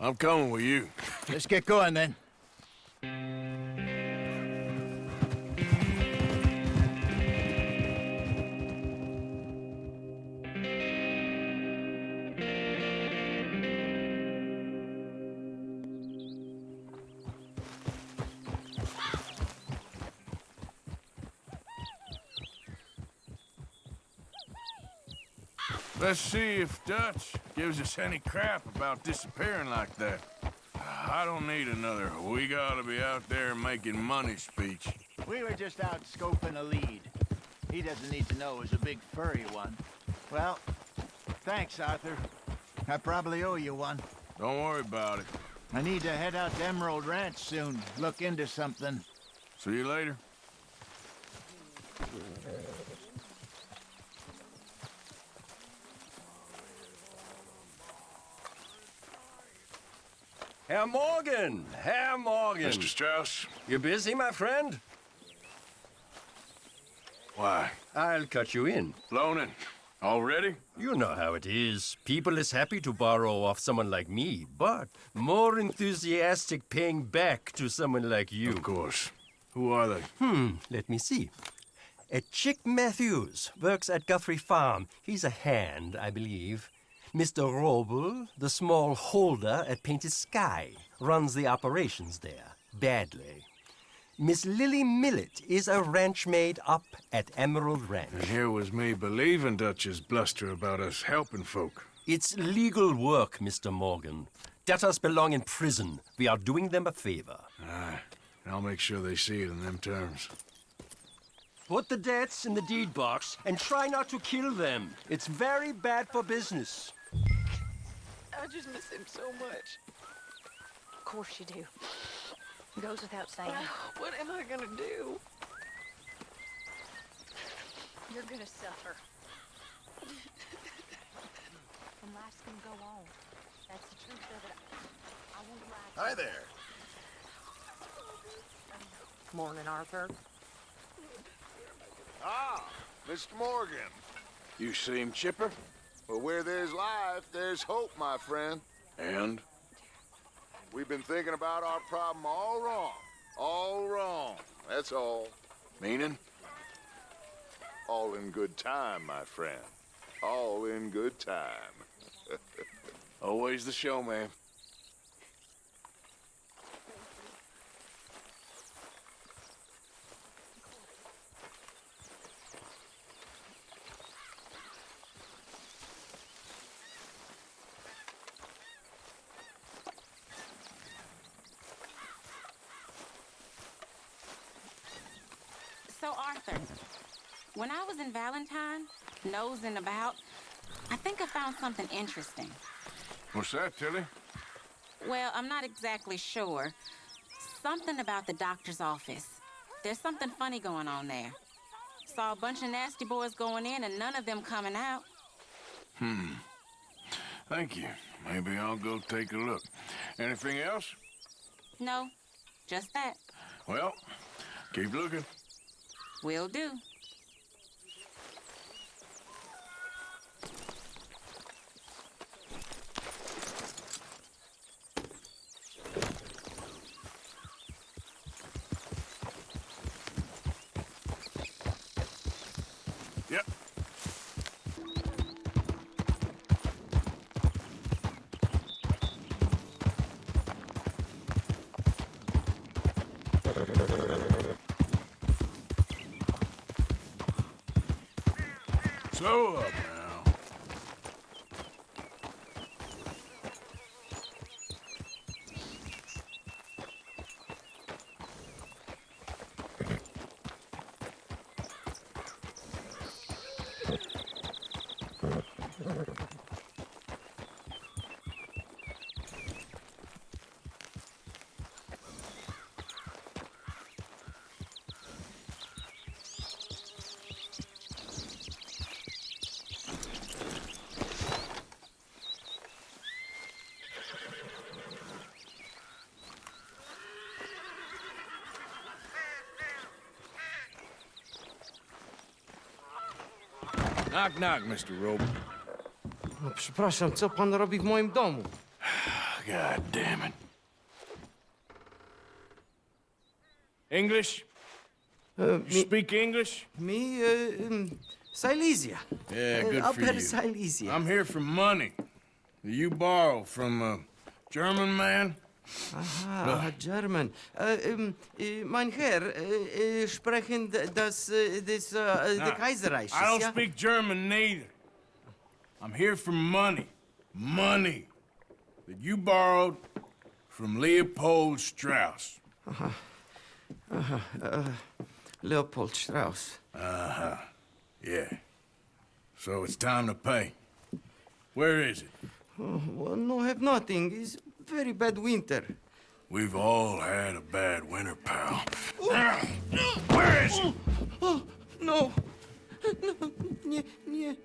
[SPEAKER 2] I'm coming with you.
[SPEAKER 18] let's get going then.
[SPEAKER 2] Let's see if Dutch gives us any crap about disappearing like that. I don't need another we gotta be out there making money speech.
[SPEAKER 18] We were just out scoping a lead. He doesn't need to know it was a big furry one. Well, thanks, Arthur. I probably owe you one.
[SPEAKER 2] Don't worry about it.
[SPEAKER 18] I need to head out to Emerald Ranch soon, look into something.
[SPEAKER 2] See you later.
[SPEAKER 13] Herr Morgan! Herr Morgan!
[SPEAKER 2] Mr. Strauss?
[SPEAKER 13] You're busy, my friend?
[SPEAKER 2] Why?
[SPEAKER 13] I'll cut you in.
[SPEAKER 2] Loaning. Already?
[SPEAKER 13] You know how it is. People is happy to borrow off someone like me, but more enthusiastic paying back to someone like you.
[SPEAKER 2] Of course. Who are they?
[SPEAKER 13] Hmm, let me see. A Chick Matthews works at Guthrie Farm. He's a hand, I believe. Mr. Roble, the small holder at Painted Sky, runs the operations there, badly. Miss Lily Millet is a ranch maid up at Emerald Ranch.
[SPEAKER 2] And here was me believing Dutch's bluster about us helping folk.
[SPEAKER 13] It's legal work, Mr. Morgan. Debtors belong in prison. We are doing them a favor.
[SPEAKER 2] Aye. And I'll make sure they see it in them terms.
[SPEAKER 13] Put the debts in the deed box and try not to kill them. It's very bad for business.
[SPEAKER 3] I just miss him so much.
[SPEAKER 17] Of course you do. Goes without saying.
[SPEAKER 3] What am I gonna do?
[SPEAKER 17] You're gonna suffer. and life's gonna go on. That's the truth of it. I won't lie.
[SPEAKER 11] Hi there.
[SPEAKER 17] Morning, Arthur.
[SPEAKER 1] Ah, Mr. Morgan.
[SPEAKER 2] You seem chipper?
[SPEAKER 1] Well, where there's life, there's hope, my friend.
[SPEAKER 2] And?
[SPEAKER 1] We've been thinking about our problem all wrong. All wrong, that's all.
[SPEAKER 2] Meaning?
[SPEAKER 1] All in good time, my friend. All in good time.
[SPEAKER 2] Always the showman.
[SPEAKER 21] When I was in Valentine, nosing about, I think I found something interesting.
[SPEAKER 2] What's that, Tilly?
[SPEAKER 21] Well, I'm not exactly sure. Something about the doctor's office. There's something funny going on there. Saw a bunch of nasty boys going in and none of them coming out.
[SPEAKER 2] Hmm. Thank you. Maybe I'll go take a look. Anything else?
[SPEAKER 21] No, just that.
[SPEAKER 2] Well, keep looking.
[SPEAKER 21] Will do.
[SPEAKER 2] Yep. So up now. Knock, knock, Mr. Robe.
[SPEAKER 4] No, przepraszam, co pan robi w moim domu?
[SPEAKER 2] God damn it. English?
[SPEAKER 4] Uh,
[SPEAKER 2] You speak English?
[SPEAKER 4] Me, uh, um, Silesia.
[SPEAKER 2] Yeah,
[SPEAKER 4] Uh,
[SPEAKER 2] good for you.
[SPEAKER 4] Silesia.
[SPEAKER 2] I'm here for money. You borrow from a German man?
[SPEAKER 4] Aha, German. Uh, um, uh, mein Herr, uh, uh, sprechen das, uh, das, uh, the Kaiserreich,
[SPEAKER 2] I don't
[SPEAKER 4] ja?
[SPEAKER 2] speak German neither. I'm here for money. Money that you borrowed from Leopold Strauss.
[SPEAKER 4] Aha. Aha, uh, Leopold Strauss.
[SPEAKER 2] Uh-huh. Yeah. So it's time to pay. Where is it?
[SPEAKER 4] Oh, well, no, have nothing. It's very bad winter.
[SPEAKER 2] We've all had a bad winter, pal. Where is it?
[SPEAKER 4] Oh, no. No, nie, nie.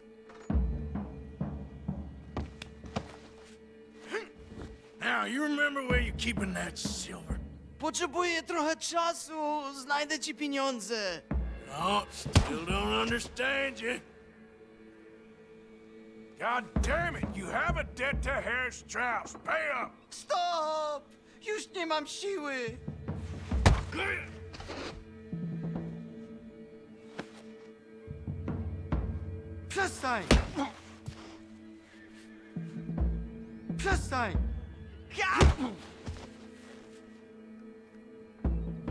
[SPEAKER 2] Now, you remember where you're keeping that silver?
[SPEAKER 4] Potrzebuję trochę czasu. Znajdę ci pieniądze.
[SPEAKER 2] No, still don't understand you. God damn it, you have a debt to Herr Strauss. Pay up!
[SPEAKER 4] Stop! Już nie mam siły. Przestań! Przestań! Ja!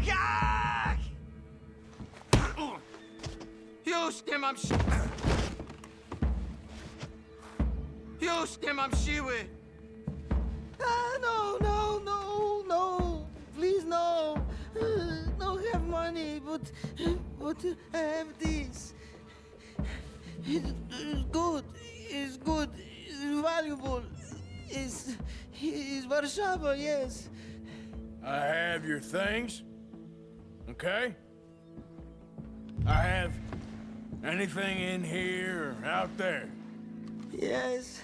[SPEAKER 4] Ja! Już nie mam siły! Już nie mam siły! Ah, no, no, no, no. Please, no. Uh, no have money, but, but I have this. It, it's good. It's good. It's valuable. It's, it's Warszawa, yes.
[SPEAKER 2] I have your things, okay? I have anything in here or out there.
[SPEAKER 4] Yes.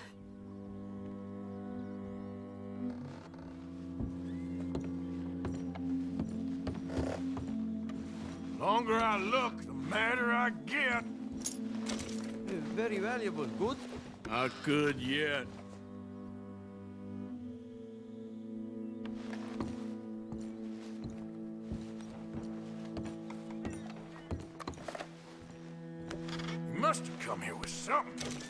[SPEAKER 2] Longer I look, the madder I get.
[SPEAKER 4] Very valuable Good.
[SPEAKER 2] Not good yet. You must have come here with something.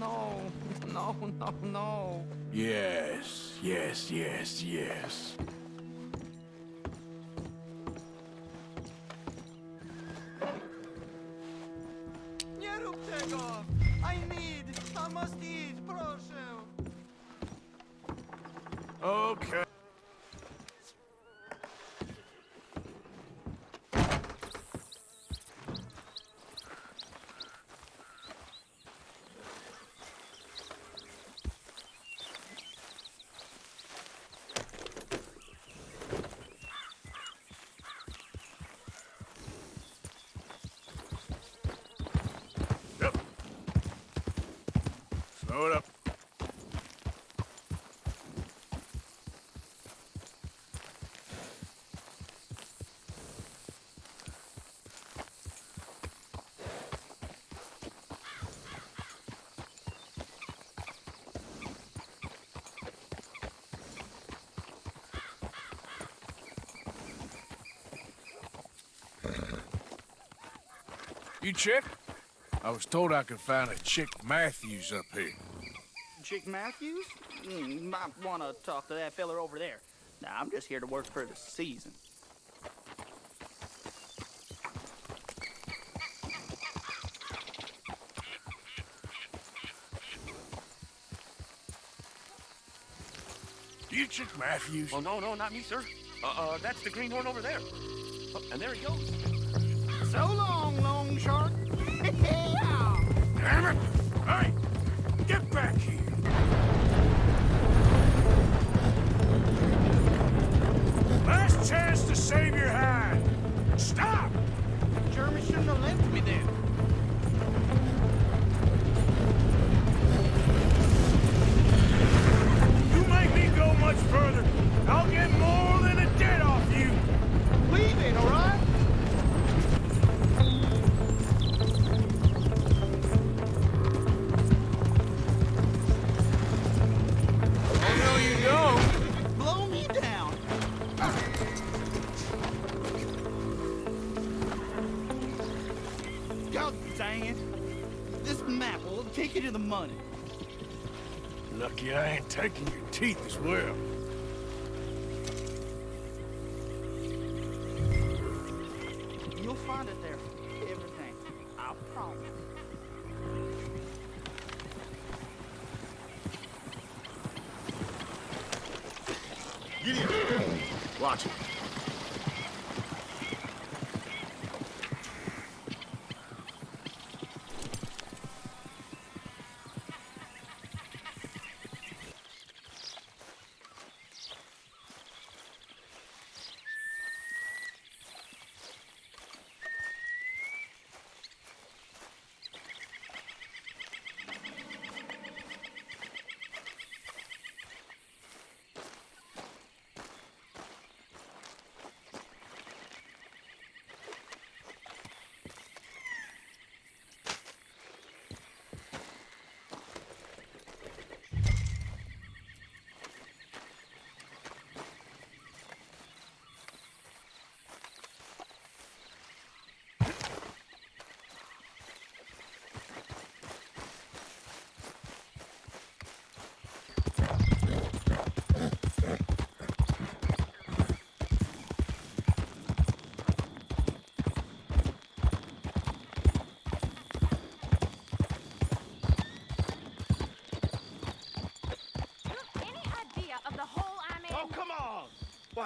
[SPEAKER 4] No, no, no, no.
[SPEAKER 2] Yes, yes, yes, yes. It up. You Chick? I was told I could find a Chick Matthews up here.
[SPEAKER 22] Chick Matthews? Mm, might want to talk to that feller over there. Nah, I'm just here to work for the season.
[SPEAKER 2] You Chick Matthews?
[SPEAKER 10] Oh, no, no, not me, sir. Uh, uh, that's the greenhorn over there. Oh, and there he goes.
[SPEAKER 22] So long, long shark.
[SPEAKER 2] Further, I'll get more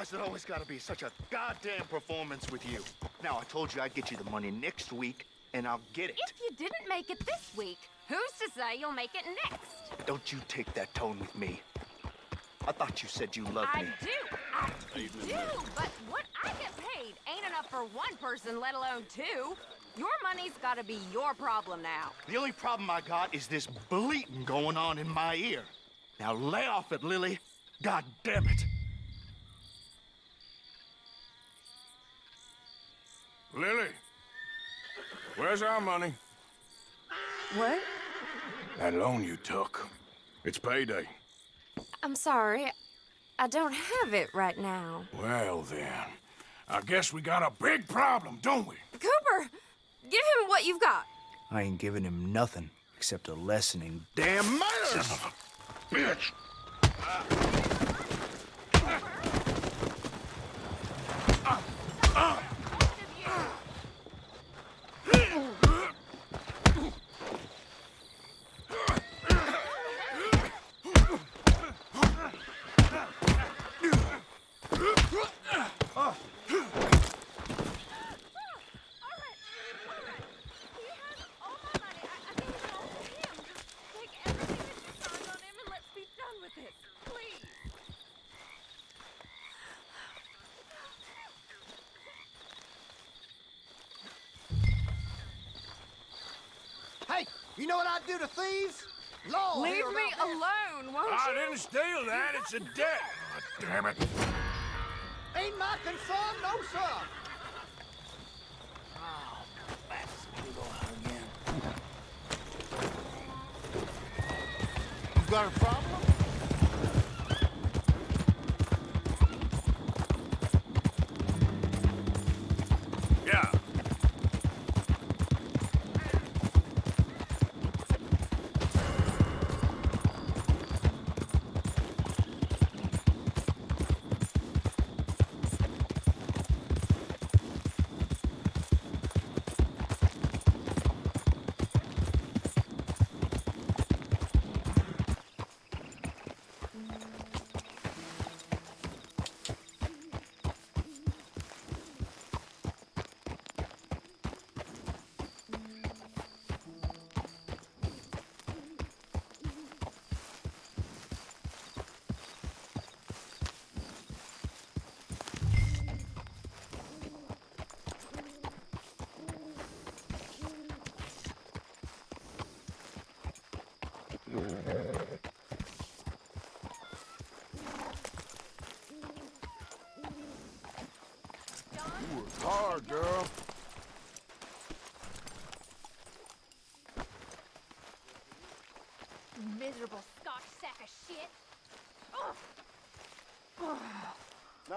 [SPEAKER 23] Why's it always gotta be such a goddamn performance with you? Now, I told you I'd get you the money next week, and I'll get it.
[SPEAKER 17] If you didn't make it this week, who's to say you'll make it next?
[SPEAKER 23] Don't you take that tone with me. I thought you said you loved
[SPEAKER 17] I
[SPEAKER 23] me.
[SPEAKER 17] do. I do. But what I get paid ain't enough for one person, let alone two. Your money's gotta be your problem now.
[SPEAKER 23] The only problem I got is this bleating going on in my ear. Now lay off it, Lily. God damn it.
[SPEAKER 2] Where's our money?
[SPEAKER 3] What?
[SPEAKER 2] That loan you took. It's payday.
[SPEAKER 17] I'm sorry. I don't have it right now.
[SPEAKER 2] Well, then, I guess we got a big problem, don't we?
[SPEAKER 17] Cooper, give him what you've got.
[SPEAKER 22] I ain't giving him nothing except a lesson in damn manners.
[SPEAKER 1] Bitch!
[SPEAKER 4] Hey, you know what I'd do to thieves? Law
[SPEAKER 17] Leave me alone, won't
[SPEAKER 2] I
[SPEAKER 17] you?
[SPEAKER 2] didn't steal that. It's a debt.
[SPEAKER 1] Damn it.
[SPEAKER 4] Ain't my concern, no sir. Oh, that's gonna go out again. You got a problem?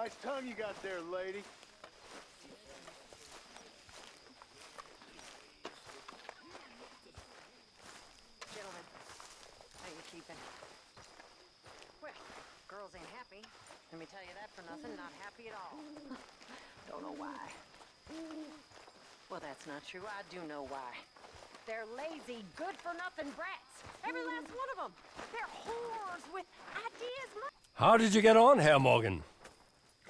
[SPEAKER 23] Nice tongue you got there, lady.
[SPEAKER 24] Gentlemen, how you keeping? Well, girls ain't happy. Let me tell you that for nothing. Not happy at all. Don't know why. Well, that's not true. I do know why. They're lazy, good-for-nothing brats. Every last one of them. They're whores with ideas.
[SPEAKER 13] How did you get on, Herr Morgan?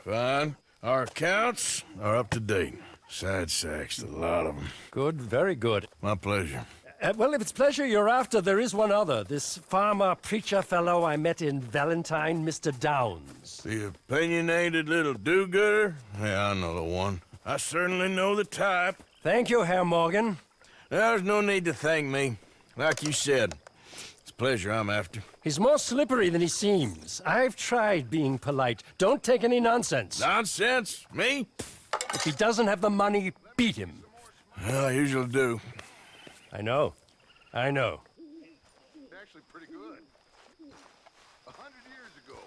[SPEAKER 2] Fine. Our accounts are up to date. Sad sacks, a lot of them.
[SPEAKER 13] Good, very good.
[SPEAKER 2] My pleasure.
[SPEAKER 13] Uh, well, if it's pleasure you're after, there is one other. This farmer preacher fellow I met in Valentine, Mr. Downes.
[SPEAKER 2] The opinionated little do-gooder? Yeah, I know the one. I certainly know the type.
[SPEAKER 13] Thank you, Herr Morgan.
[SPEAKER 2] There's no need to thank me. Like you said, it's pleasure I'm after.
[SPEAKER 13] He's more slippery than he seems. I've tried being polite. Don't take any nonsense.
[SPEAKER 2] Nonsense? Me?
[SPEAKER 13] If he doesn't have the money, beat him.
[SPEAKER 2] Well, I usually do.
[SPEAKER 13] I know. I know.
[SPEAKER 1] Actually pretty good. A hundred years ago,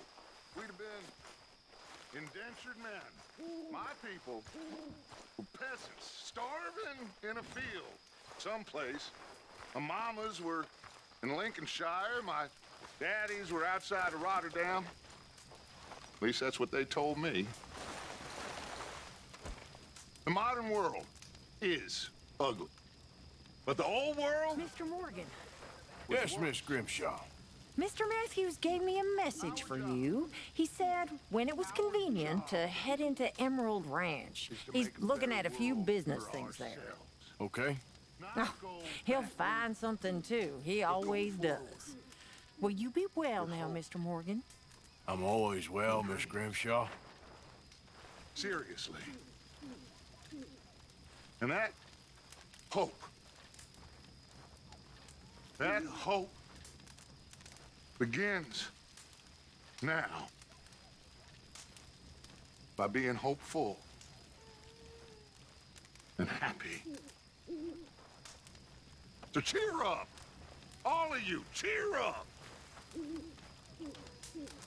[SPEAKER 1] we'd have been indentured men. My people were peasants, starving in a field someplace. My mamas were in Lincolnshire. My daddies were outside of Rotterdam. At least that's what they told me. The modern world is ugly. But the old world?
[SPEAKER 25] Mr. Morgan,
[SPEAKER 2] Yes, Miss Grimshaw.
[SPEAKER 25] Mr. Matthews gave me a message for you. He said when it was convenient to head into Emerald Ranch. He's looking at a few business things there.
[SPEAKER 2] Okay.
[SPEAKER 25] Oh, he'll find something too. He always does. Will you be well now, Mr. Morgan?
[SPEAKER 2] I'm always well, Miss Grimshaw.
[SPEAKER 1] Seriously. And that hope, that hope begins now by being hopeful and happy. So cheer up. All of you, cheer up. Thank you.